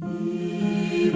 E